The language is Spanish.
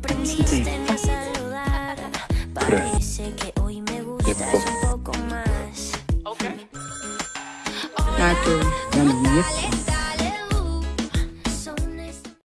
aprendiste a saludar. Parece que hoy me gustas un poco más. 나도